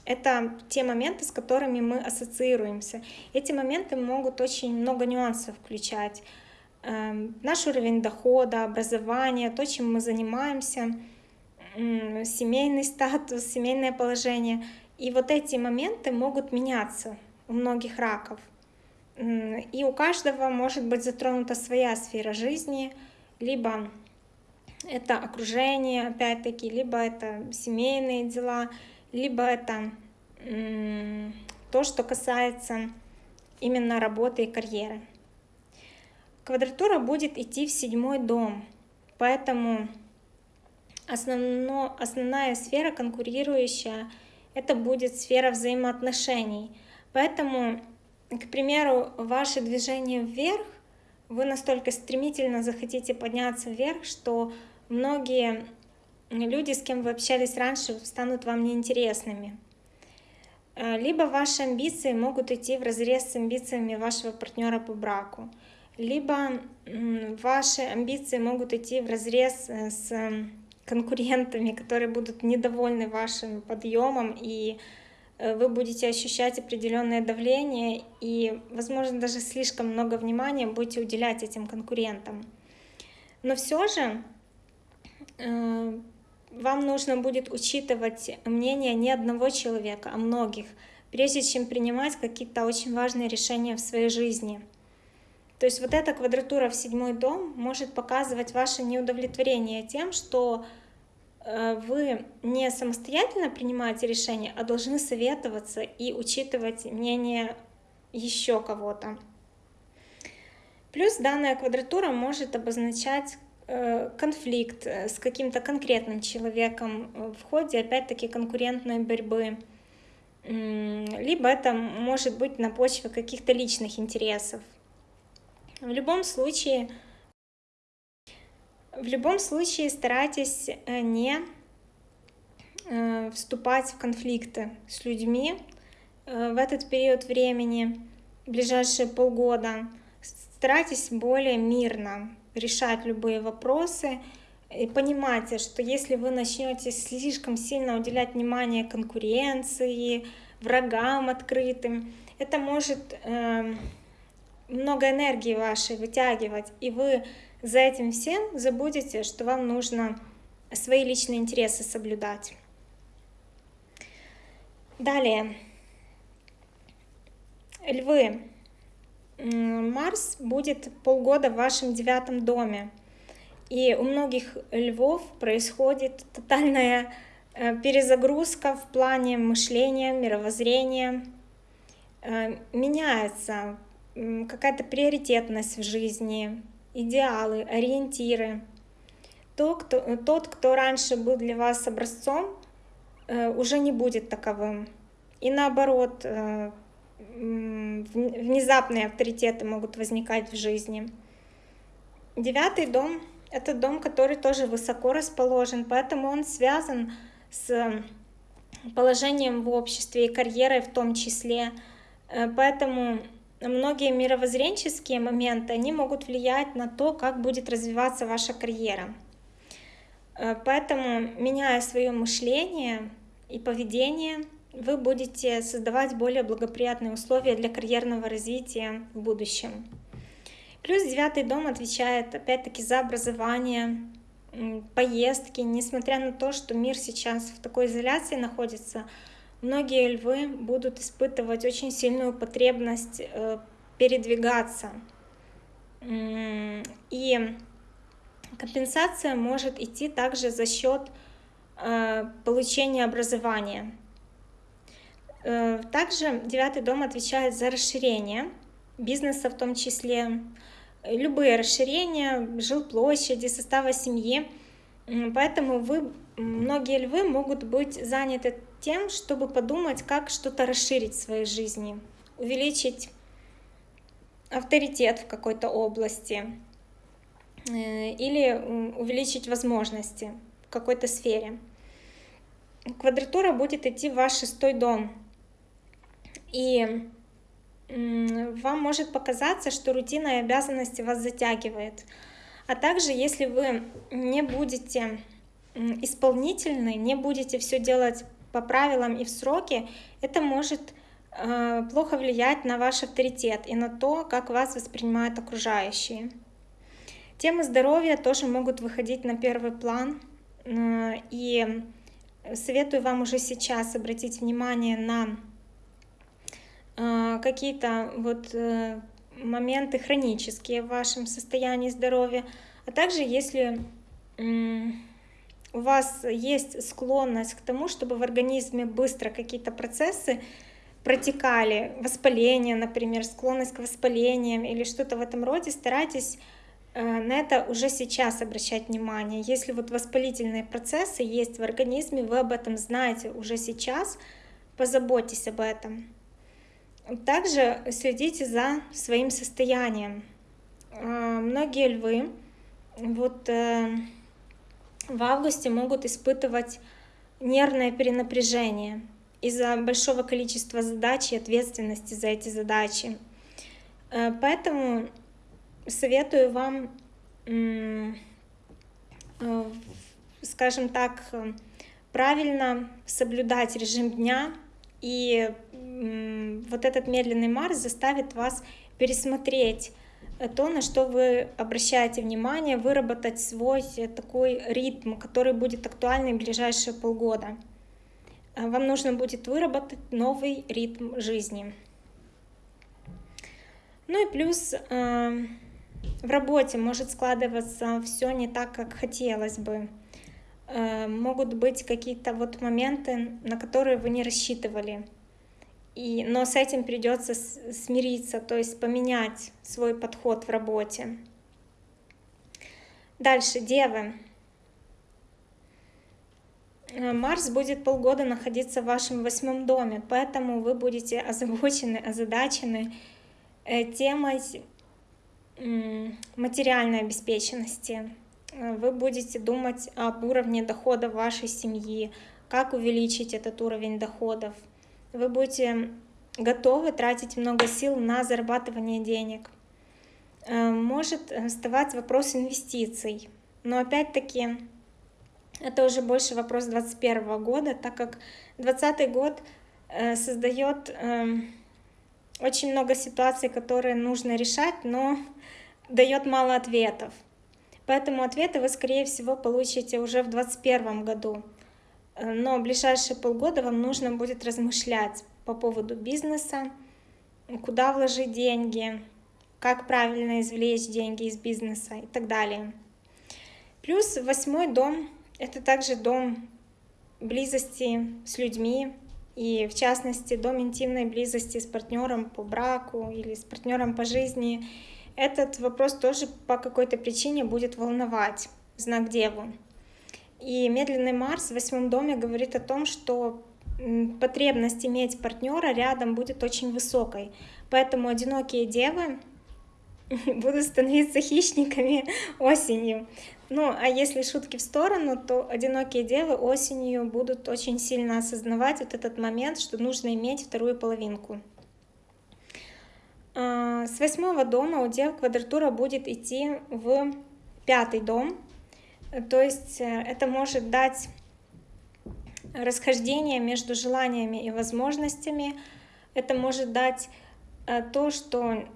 это те моменты, с которыми мы ассоциируемся. Эти моменты могут очень много нюансов включать. Эм, наш уровень дохода, образование, то, чем мы занимаемся, семейный статус, семейное положение. И вот эти моменты могут меняться у многих раков. И у каждого может быть затронута своя сфера жизни, либо это окружение, опять-таки, либо это семейные дела, либо это то, что касается именно работы и карьеры. Квадратура будет идти в седьмой дом, поэтому основно, основная сфера конкурирующая это будет сфера взаимоотношений. Поэтому к примеру, ваше движение вверх, вы настолько стремительно захотите подняться вверх, что многие люди, с кем вы общались раньше, станут вам неинтересными. Э, либо ваши амбиции могут идти в разрез с амбициями вашего партнера по браку, либо ваши амбиции могут идти в разрез э, с конкурентами, которые будут недовольны вашим подъемом и вы будете ощущать определенное давление и, возможно, даже слишком много внимания будете уделять этим конкурентам. Но все же э, вам нужно будет учитывать мнение не одного человека, а многих, прежде чем принимать какие-то очень важные решения в своей жизни. То есть вот эта квадратура в седьмой дом может показывать ваше неудовлетворение тем, что Э, вы не самостоятельно принимаете решения, а должны советоваться и учитывать мнение еще кого-то. Плюс данная квадратура может обозначать э, конфликт э, с каким-то конкретным человеком в ходе, опять-таки, конкурентной борьбы. Либо это может быть на почве каких-то личных интересов. В любом случае, в любом случае старайтесь э, не э, вступать в конфликты с людьми э, в этот период времени, ближайшие полгода. Старайтесь более мирно решать любые вопросы и понимайте, что если вы начнете слишком сильно уделять внимание конкуренции, врагам открытым, это может э, много энергии вашей вытягивать, и вы за этим всем забудете, что вам нужно свои личные интересы соблюдать. Далее. Львы. Марс будет полгода в вашем девятом доме. И у многих львов происходит тотальная э, перезагрузка в плане мышления, мировоззрения. Э, меняется какая-то приоритетность в жизни, идеалы, ориентиры. То, кто, тот, кто раньше был для вас образцом, э, уже не будет таковым. И наоборот, э, внезапные авторитеты могут возникать в жизни. Девятый дом — это дом, который тоже высоко расположен, поэтому он связан с положением в обществе и карьерой в том числе. Э, поэтому многие мировоззренческие моменты, они могут влиять на то, как будет развиваться ваша карьера. Э, поэтому, меняя свое мышление и поведение, вы будете создавать более благоприятные условия для карьерного развития в будущем. Плюс девятый дом отвечает опять-таки за образование, поездки. Несмотря на то, что мир сейчас в такой изоляции находится, многие львы будут испытывать очень сильную потребность э, передвигаться. И компенсация может идти также за счет э, получения образования. Э, также девятый дом отвечает за расширение бизнеса в том числе, любые расширения жилплощади, состава семьи. Поэтому вы, многие львы могут быть заняты тем, чтобы подумать, как что-то расширить в своей жизни, увеличить авторитет в какой-то области э, или увеличить возможности в какой-то сфере. Квадратура будет идти в ваш шестой дом. И вам может показаться, что рутина и обязанности вас затягивает. А также, если вы не будете исполнительны, не будете все делать по правилам и в сроки, это может э, плохо влиять на ваш авторитет и на то, как вас воспринимают окружающие. Темы здоровья тоже могут выходить на первый план. Э, и советую вам уже сейчас обратить внимание на а, какие-то вот э, моменты хронические в вашем состоянии здоровья, а также если у вас есть склонность к тому, чтобы в организме быстро какие-то процессы протекали, воспаление, например, склонность к воспалениям или что-то в этом роде, старайтесь э, на это уже сейчас обращать внимание. Если вот воспалительные процессы есть в организме, вы об этом знаете уже сейчас, позаботьтесь об этом. Также следите за своим состоянием. А, многие львы вот э, в августе могут испытывать нервное перенапряжение из-за большого количества задач и ответственности за эти задачи. Э, поэтому советую вам, э, скажем так, правильно соблюдать режим дня и вот этот медленный Марс заставит вас пересмотреть то, на что вы обращаете внимание, выработать свой такой ритм, который будет актуальный в ближайшие полгода. А вам нужно будет выработать новый ритм жизни. Ну и плюс э, в работе может складываться все не так, как хотелось бы. Э, могут быть какие-то вот моменты, на которые вы не рассчитывали. И, но с этим придется смириться, то есть поменять свой подход в работе. Дальше, девы. Э, Марс будет полгода находиться в вашем восьмом доме, поэтому вы будете озабочены, озадачены э, темой материальной обеспеченности. Э, вы будете думать об уровне дохода вашей семьи, как увеличить этот уровень доходов – вы будете готовы тратить много сил на зарабатывание денег. Э, может вставать вопрос инвестиций, но опять-таки это уже больше вопрос 2021 года, так как 2020 год э, создает эм, очень много ситуаций, которые нужно решать, но дает мало ответов. Поэтому ответы вы, скорее всего, получите уже в 2021 году. Но ближайшие полгода вам нужно будет размышлять по поводу бизнеса, куда вложить деньги, как правильно извлечь деньги из бизнеса и так далее. Плюс восьмой дом — это также дом близости с людьми, и в частности дом интимной близости с партнером по браку или с партнером по жизни. Этот вопрос тоже по какой-то причине будет волновать знак Деву. И медленный Марс в восьмом доме говорит о том, что потребность иметь партнера рядом будет очень высокой. Поэтому одинокие девы будут становиться хищниками осенью. Ну, а если шутки в сторону, то одинокие девы осенью будут очень сильно осознавать вот этот момент, что нужно иметь вторую половинку. А, с восьмого дома у дев квадратура будет идти в пятый дом. То есть э, это может дать расхождение между желаниями и возможностями. Это может дать э, то, что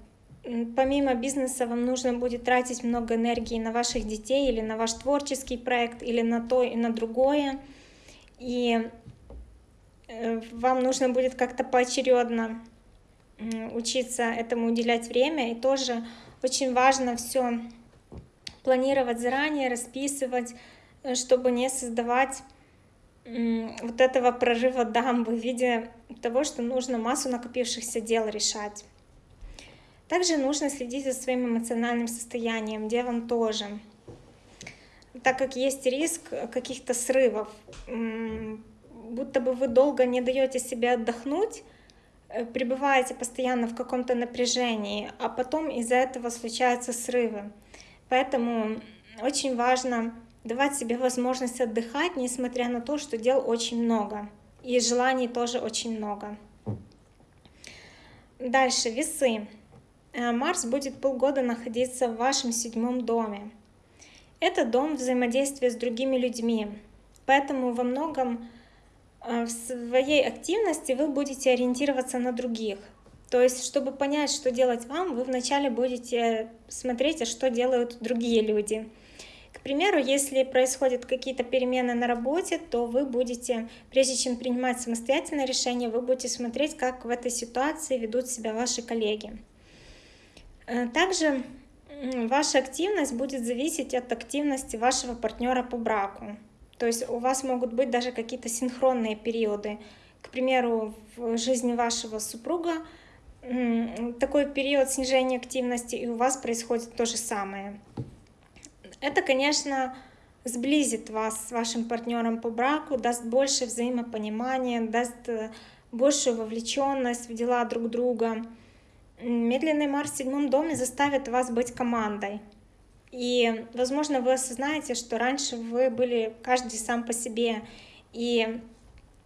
помимо бизнеса вам нужно будет тратить много энергии на ваших детей или на ваш творческий проект, или на то и на другое. И э, вам нужно будет как-то поочередно учиться этому уделять время. И тоже очень важно все планировать заранее, расписывать, э, чтобы не создавать вот этого прорыва дамбы в виде того, что нужно массу накопившихся дел решать. Также нужно следить за своим эмоциональным состоянием, девам тоже, так как есть риск каких-то срывов, будто бы вы долго не даете себе отдохнуть, э, пребываете постоянно в каком-то напряжении, а потом из-за этого случаются срывы. Поэтому очень важно давать себе возможность отдыхать, несмотря на то, что дел очень много, и желаний тоже очень много. Дальше, весы. Э, Марс будет полгода находиться в вашем седьмом доме. Это дом взаимодействия с другими людьми, поэтому во многом э, в своей активности вы будете ориентироваться на других. То есть, чтобы понять, что делать вам, вы вначале будете смотреть, а что делают другие люди. К примеру, если происходят какие-то перемены на работе, то вы будете, прежде чем принимать самостоятельное решение, вы будете смотреть, как в этой ситуации ведут себя ваши коллеги. Э, также ваша активность будет зависеть от активности вашего партнера по браку. То есть у вас могут быть даже какие-то синхронные периоды. К примеру, в жизни вашего супруга такой период снижения активности, и у вас происходит то же самое. Это, конечно, сблизит вас с вашим партнером по браку, даст больше взаимопонимания, даст э, большую вовлеченность в дела друг друга. Медленный Марс в седьмом доме заставит вас быть командой. И, возможно, вы осознаете, что раньше вы были каждый сам по себе, и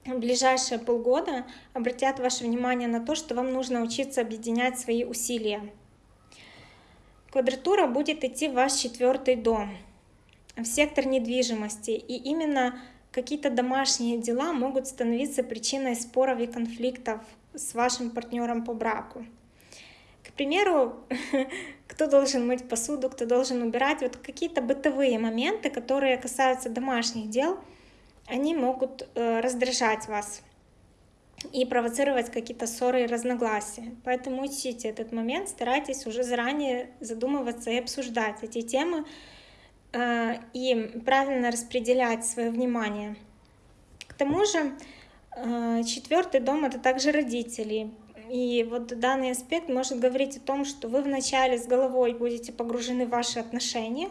в ближайшие полгода обратят ваше внимание на то, что вам нужно учиться объединять свои усилия. Квадратура будет идти в ваш четвертый дом, в сектор недвижимости. И именно какие-то домашние дела могут становиться причиной споров и конфликтов с вашим партнером по браку. К примеру, кто должен мыть посуду, кто должен убирать, вот какие-то бытовые моменты, которые касаются домашних дел, они могут э, раздражать вас и провоцировать какие-то ссоры и разногласия. Поэтому учите этот момент, старайтесь уже заранее задумываться и обсуждать эти темы э, и правильно распределять свое внимание. К тому же э, четвертый дом это также родители. И вот данный аспект может говорить о том, что вы вначале с головой будете погружены в ваши отношения,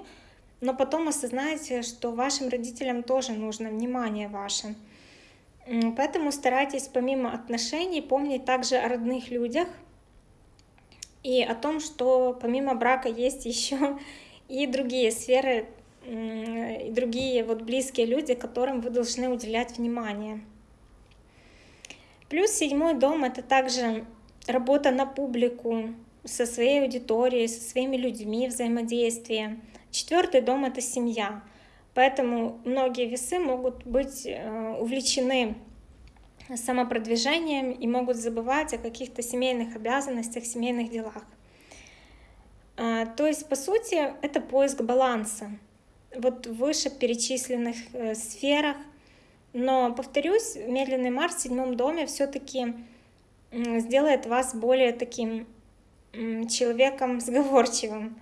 но потом осознаете, что вашим родителям тоже нужно внимание ваше. Поэтому старайтесь помимо отношений помнить также о родных людях и о том, что помимо брака есть еще и другие сферы, и другие вот близкие люди, которым вы должны уделять внимание. Плюс седьмой дом — это также работа на публику, со своей аудиторией, со своими людьми, взаимодействие. Четвертый дом — это семья. Поэтому многие весы могут быть э, увлечены самопродвижением и могут забывать о каких-то семейных обязанностях, семейных делах. А, то есть, по сути, это поиск баланса вот в выше перечисленных э, сферах. Но, повторюсь, медленный Марс в седьмом доме все-таки сделает вас более таким человеком сговорчивым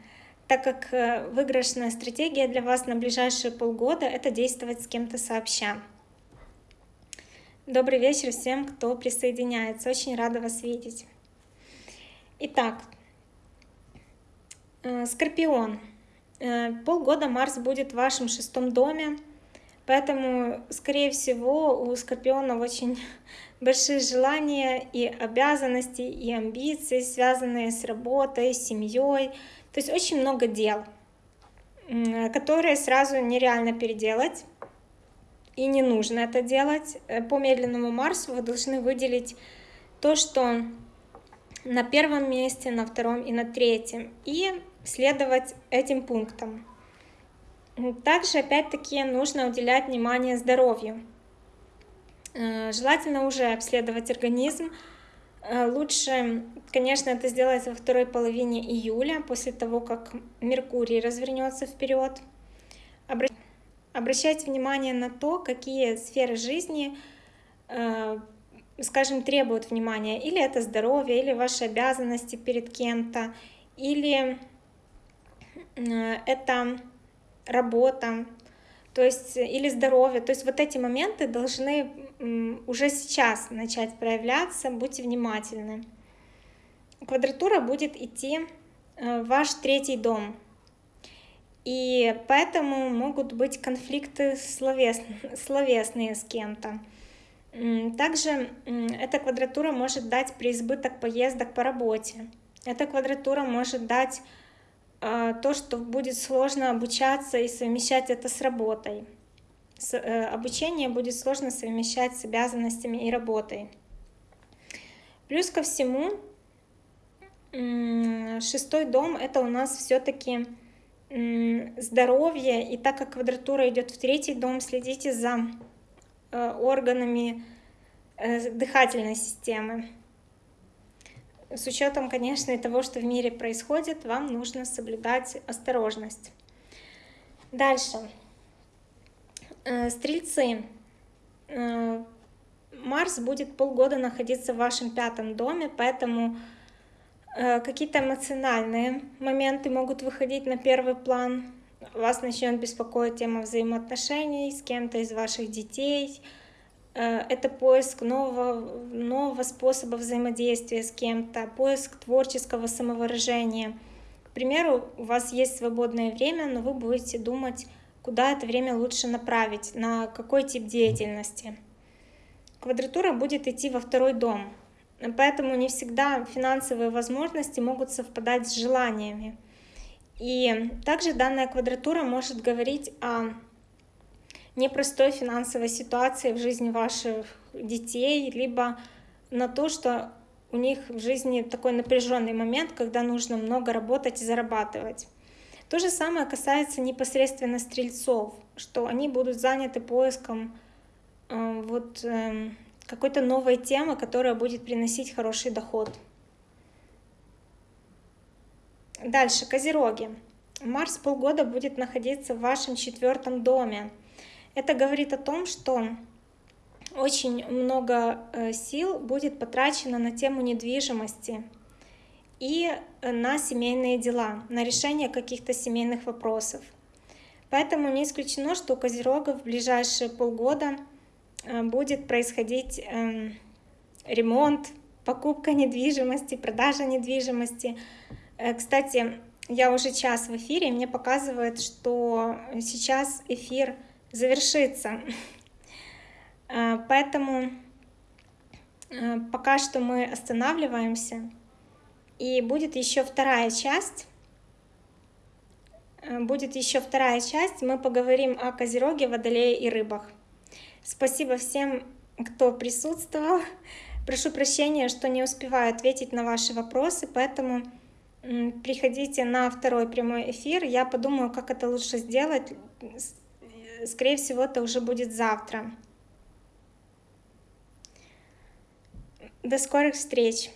так как э, выигрышная стратегия для вас на ближайшие полгода — это действовать с кем-то сообща. Добрый вечер всем, кто присоединяется. Очень рада вас видеть. Итак, э, Скорпион. Э, полгода Марс будет в вашем шестом доме, поэтому, скорее всего, у Скорпиона очень большие желания и обязанности, и амбиции, связанные с работой, с семьей, то есть очень много дел, которые сразу нереально переделать, и не нужно это делать. Э, по медленному Марсу вы должны выделить то, что на первом месте, на втором и на третьем, и следовать этим пунктам. Также, опять-таки, нужно уделять внимание здоровью. Э, желательно уже обследовать организм. Э, лучше, конечно, это сделать во второй половине июля, после того, как Меркурий развернется вперед. Обращайте внимание на то, какие сферы жизни, э, скажем, требуют внимания. Или это здоровье, или ваши обязанности перед кем-то, или это работа, то есть или здоровье. То есть вот эти моменты должны уже сейчас начать проявляться, будьте внимательны. Квадратура будет идти э, в ваш третий дом. И поэтому могут быть конфликты словесные, словесные с кем-то. Также эта квадратура может дать преизбыток поездок по работе. Эта квадратура может дать то, что будет сложно обучаться и совмещать это с работой. С, э, обучение будет сложно совмещать с обязанностями и работой. Плюс ко всему, шестой дом это у нас все-таки здоровье, и так как квадратура идет в третий дом, следите за э, органами э, дыхательной системы с учетом, конечно, и того, что в мире происходит, вам нужно соблюдать осторожность. Дальше. Э, стрельцы. Э, Марс будет полгода находиться в вашем пятом доме, поэтому э, какие-то эмоциональные моменты могут выходить на первый план. Вас начнет беспокоить тема взаимоотношений с кем-то из ваших детей, это поиск нового, нового способа взаимодействия с кем-то, поиск творческого самовыражения. К примеру, у вас есть свободное время, но вы будете думать, куда это время лучше направить, на какой тип деятельности. Квадратура будет идти во второй дом, поэтому не всегда финансовые возможности могут совпадать с желаниями. И также данная квадратура может говорить о непростой финансовой ситуации в жизни ваших детей, либо на то, что у них в жизни такой напряженный момент, когда нужно много работать и зарабатывать. То же самое касается непосредственно стрельцов, что они будут заняты поиском э, вот э, какой-то новой темы, которая будет приносить хороший доход. Дальше, Козероги. Марс полгода будет находиться в вашем четвертом доме. Это говорит о том, что очень много э, сил будет потрачено на тему недвижимости и э, на семейные дела, на решение каких-то семейных вопросов. Поэтому не исключено, что у Козерогов в ближайшие полгода э, будет происходить эм, ремонт, покупка недвижимости, продажа недвижимости. Кстати, я уже час в эфире, мне показывает, что сейчас эфир завершится. А, поэтому а, пока что мы останавливаемся. И будет еще вторая часть. А, будет еще вторая часть. Мы поговорим о Козероге, Водолее и Рыбах. Спасибо всем, кто присутствовал. Прошу прощения, что не успеваю ответить на ваши вопросы, поэтому приходите на второй прямой эфир. Я подумаю, как это лучше сделать скорее всего, это уже будет завтра. До скорых встреч!